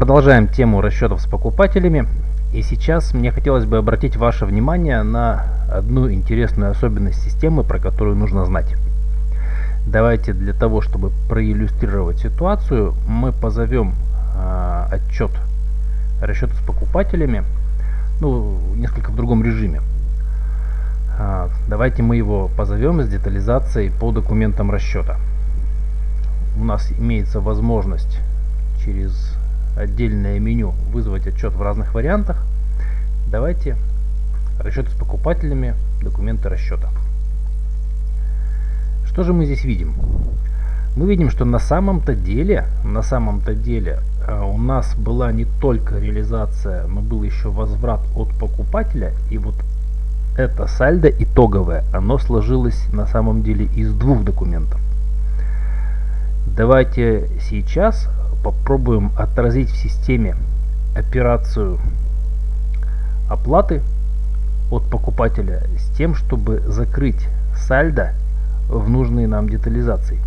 Продолжаем тему расчетов с покупателями. И сейчас мне хотелось бы обратить ваше внимание на одну интересную особенность системы, про которую нужно знать. Давайте для того, чтобы проиллюстрировать ситуацию, мы позовем э, отчет расчета с покупателями, ну, несколько в другом режиме. Э, давайте мы его позовем с детализацией по документам расчета. У нас имеется возможность через отдельное меню вызвать отчет в разных вариантах. Давайте расчеты с покупателями, документы расчета. Что же мы здесь видим? Мы видим, что на самом-то деле, на самом-то деле э, у нас была не только реализация, но был еще возврат от покупателя. И вот это сальдо итоговое, оно сложилось на самом деле из двух документов. Давайте сейчас попробуем отразить в системе операцию оплаты от покупателя с тем, чтобы закрыть сальдо в нужной нам детализации.